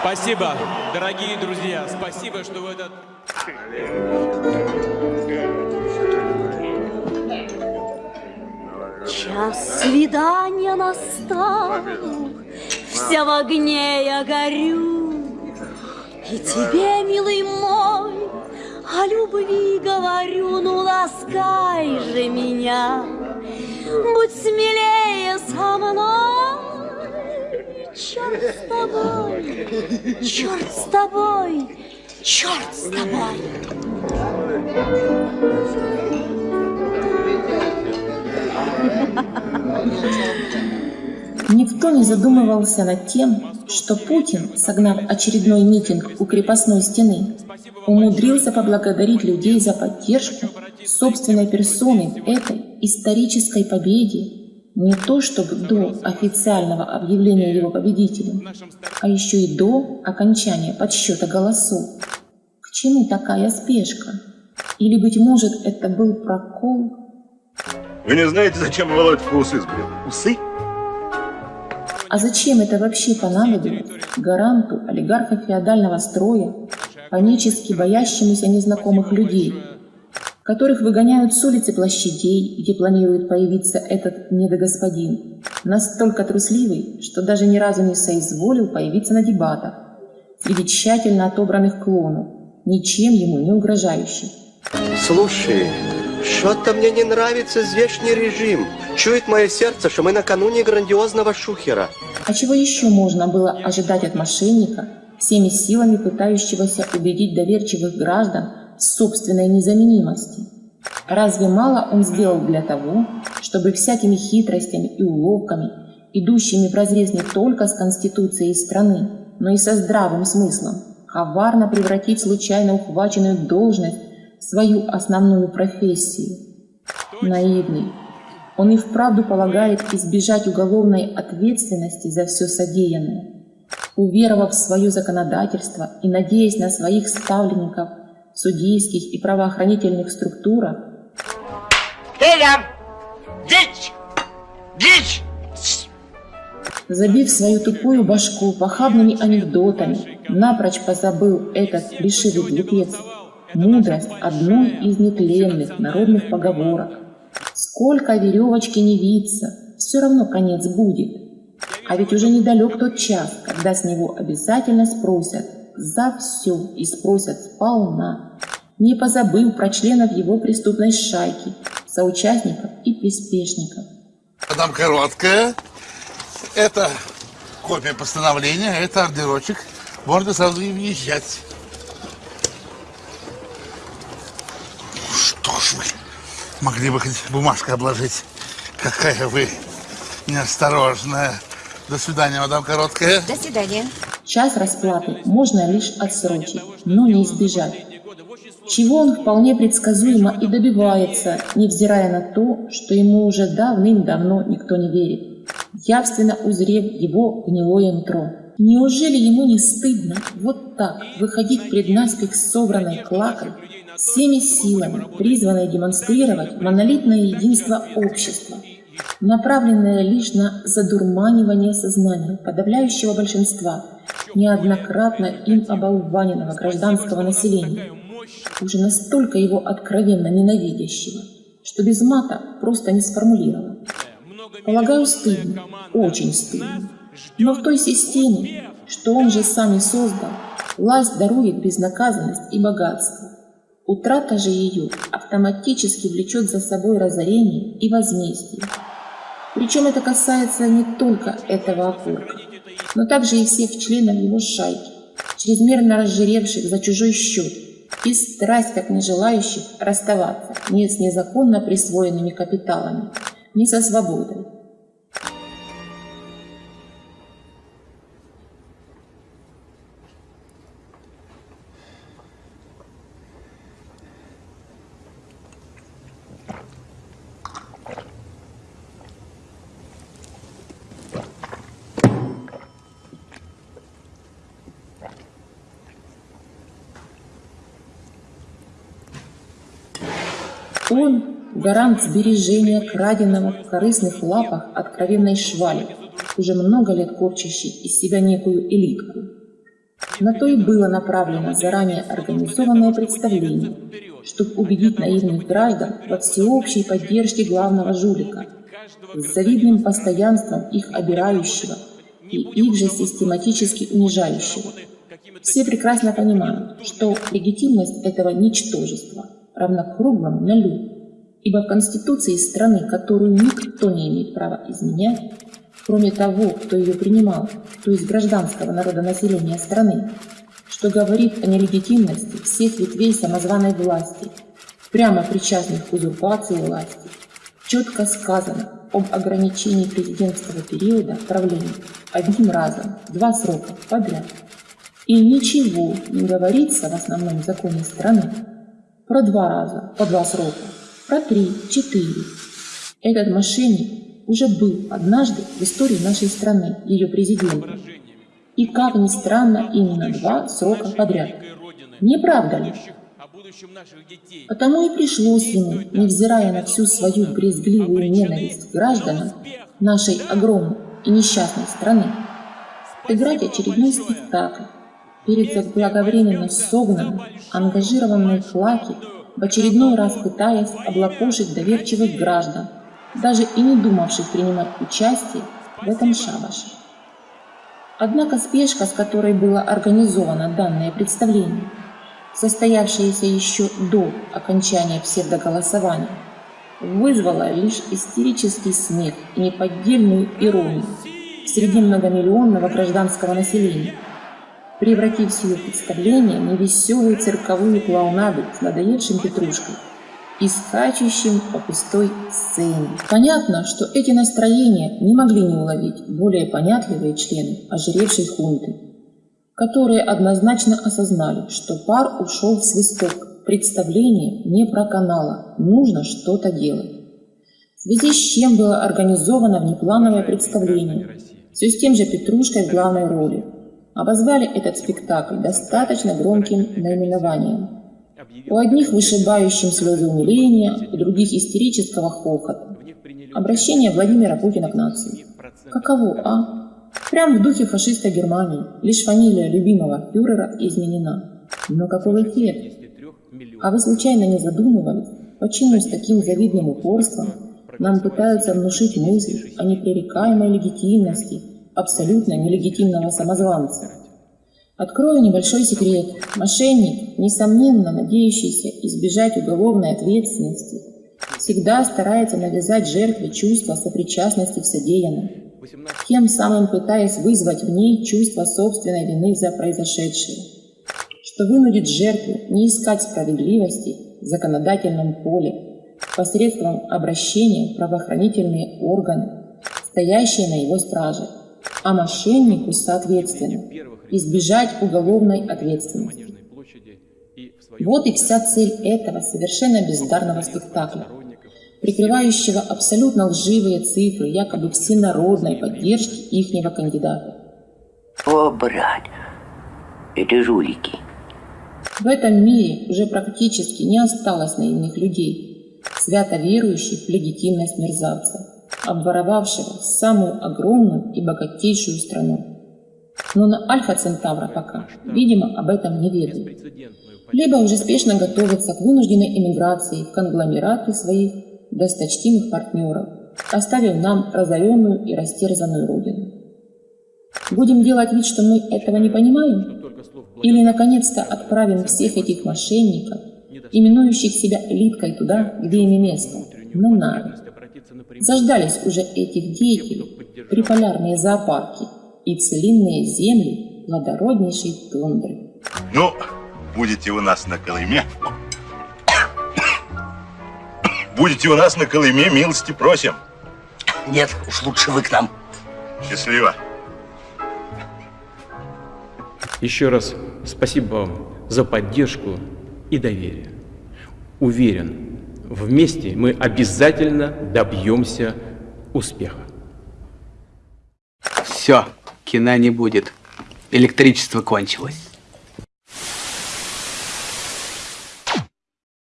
Спасибо, дорогие друзья, спасибо, что в этот... Час свидания настал, вся в огне я горю. И тебе, милый мой, о любви говорю, ну ласкай же меня, будь смелее со мной. Черт с тобой, черт с тобой, черт с тобой. Никто не задумывался над тем, что Путин, согнав очередной митинг у крепостной стены, умудрился поблагодарить людей за поддержку собственной персоны этой исторической победе не то чтобы до официального объявления его победителем, а еще и до окончания подсчета голосов. К чему такая спешка? Или, быть может, это был прокол? Вы не знаете, зачем Володька усы сбрил? Усы? А зачем это вообще понадобилось гаранту олигарха феодального строя, панически боящемуся незнакомых людей, которых выгоняют с улицы площадей, где планирует появиться этот недогосподин, настолько трусливый, что даже ни разу не соизволил появиться на дебатах среди тщательно отобранных клонов, ничем ему не угрожающих. Слушай, что-то мне не нравится здешний режим. Чует мое сердце, что мы накануне грандиозного шухера. А чего еще можно было ожидать от мошенника, всеми силами пытающегося убедить доверчивых граждан собственной незаменимости? Разве мало он сделал для того, чтобы всякими хитростями и уловками, идущими вразрез не только с Конституцией страны, но и со здравым смыслом, коварно превратить случайно ухваченную должность в свою основную профессию? Наивный, он и вправду полагает избежать уголовной ответственности за все содеянное. Уверовав в свое законодательство и надеясь на своих ставленников судейских и правоохранительных структурах, Эля! Дичь! Дичь! забив свою тупую башку похабными анекдотами, напрочь позабыл этот плешивый глупец, мудрость одной из нетленных народных поговорок. Сколько веревочки не виться, все равно конец будет. А ведь уже недалек тот час, когда с него обязательно спросят за все и спросят сполна, не позабыл про членов его преступной шайки, соучастников и приспешников. Там короткая. Это копия постановления, это ордерочек. Можно сразу и въезжать. Что ж вы, могли бы хоть бумажкой обложить. Какая вы неосторожная. До свидания, мадам Короткая. До свидания. Час расплаты можно лишь отсрочить, но не избежать. Чего он вполне предсказуемо и добивается, невзирая на то, что ему уже давным-давно никто не верит, явственно узрев его гнилое нутро. Неужели ему не стыдно вот так выходить пред наспех собранной клакой, всеми силами, призванной демонстрировать монолитное единство общества, направленное лишь на задурманивание сознания подавляющего большинства неоднократно им оболваненного гражданского населения, уже настолько его откровенно ненавидящего, что без мата просто не сформулировать. Полагаю, стыдно, очень стыдно. Но в той системе, что он же сам и создал, власть дарует безнаказанность и богатство. Утрата же ее автоматически влечет за собой разорение и возмездие. Причем это касается не только этого окурка, но также и всех членов его шайки, чрезмерно разжиревших за чужой счет и страсть как не расставаться ни с незаконно присвоенными капиталами, ни со свободой. Он – гарант сбережения краденого в корыстных лапах откровенной швали, уже много лет корчащий из себя некую элитку. На то и было направлено заранее организованное представление, чтобы убедить наивных граждан во всеобщей поддержке главного жулика, с завидным постоянством их обирающего и их же систематически унижающего. Все прекрасно понимают, что легитимность этого ничтожества равна круглому нулю, ибо в Конституции страны, которую никто не имеет права изменять, кроме того, кто ее принимал, то есть гражданского народа населения страны, что говорит о нелегитимности всех ветвей самозваной власти, прямо причастных к узурпации власти, четко сказано об ограничении президентского периода правления одним разом, два срока подряд. И ничего не говорится в основном законе страны про два раза, по два срока, про три, четыре. Этот мошенник уже был однажды в истории нашей страны, ее президентом. И, как ни странно, именно два срока подряд. Не правда ли? Потому и пришлось ему, невзирая на всю свою брезгливую ненависть гражданам нашей огромной и несчастной страны, играть очередной спектакль перед заблаговременно согнанным, ангажированной флаки, в очередной раз пытаясь облапошить доверчивых граждан, даже и не думавших принимать участие в этом шабаше. Однако спешка, с которой было организовано данное представление, состоявшееся еще до окончания псевдоголосования, вызвала лишь истерический смех и неподдельную иронию среди многомиллионного гражданского населения, превратив силу представления в невеселую цирковую клоунаду с надоевшим Петрушкой и скачущим по пустой сцене. Понятно, что эти настроения не могли не уловить более понятливые члены ожиревшей хунты, которые однозначно осознали, что пар ушел в свисток, представление не проканало, нужно что-то делать. В связи с чем было организовано внеплановое представление, все с тем же Петрушкой в главной роли. Обозвали этот спектакль достаточно громким наименованием у одних вышибающим слезы умиления, у других истерического хохота. Обращение Владимира Путина к нации. Каково, а? Прям в духе фашиста Германии, лишь фамилия любимого фюрера изменена. Но какой эффект? А вы случайно не задумывались, почему с таким завидным упорством нам пытаются внушить мысль о непререкаемой легитимности абсолютно нелегитимного самозванца? Открою небольшой секрет. Мошенник, несомненно надеющийся избежать уголовной ответственности, всегда старается навязать жертве чувство сопричастности в содеянном, тем самым пытаясь вызвать в ней чувство собственной вины за произошедшее, что вынудит жертву не искать справедливости в законодательном поле посредством обращения в правоохранительные органы, стоящие на его страже, а мошеннику, соответственно, избежать уголовной ответственности. Вот и вся цель этого совершенно бездарного спектакля, прикрывающего абсолютно лживые цифры якобы всенародной поддержки ихнего кандидата. О, брат, это жулики. В этом мире уже практически не осталось наивных людей, свято верующих в легитимность мерзавца, обворовавшего самую огромную и богатейшую страну. Но на Альфа Центавра пока, видимо, об этом не ведают. Либо уже спешно готовятся к вынужденной эмиграции в конгломераты своих досточтимых партнеров, оставив нам разоренную и растерзанную родину. Будем делать вид, что мы этого не понимаем? Или, наконец-то, отправим всех этих мошенников, именующих себя элиткой туда, где им место, на Нави? Заждались уже этих деятелей, приполярные зоопарки – и целинные земли плодороднейшей тундры. Ну, будете у нас на Колыме, будете у нас на Колыме, милости просим. Нет, уж лучше вы к нам. Счастливо. Еще раз спасибо вам за поддержку и доверие. Уверен, вместе мы обязательно добьемся успеха. Все кино не будет. Электричество кончилось.